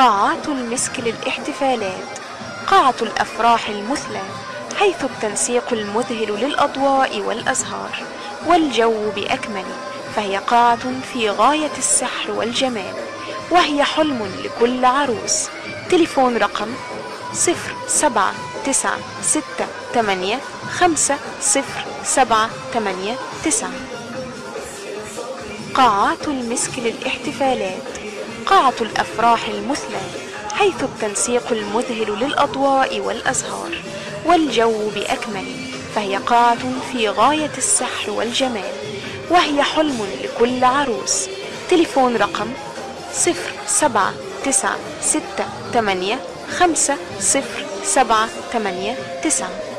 قاعات المسك للاحتفالات قاعة الأفراح المثلى حيث التنسيق المذهل للأضواء والأزهار والجو بأكمل فهي قاعة في غاية السحر والجمال وهي حلم لكل عروس. تليفون رقم صفر سبعة تسعة ستة تمانية خمسة صفر سبعة تمانية تسعة. قاعات المسك للاحتفالات قاعة الأفراح المثلى حيث التنسيق المذهل للأضواء والأزهار والجو بأكمل فهي قاعة في غاية السحر والجمال وهي حلم لكل عروس. تليفون رقم صفر سبعة تسعة ستة تمانية خمسة صفر سبعة تمانية تسعة.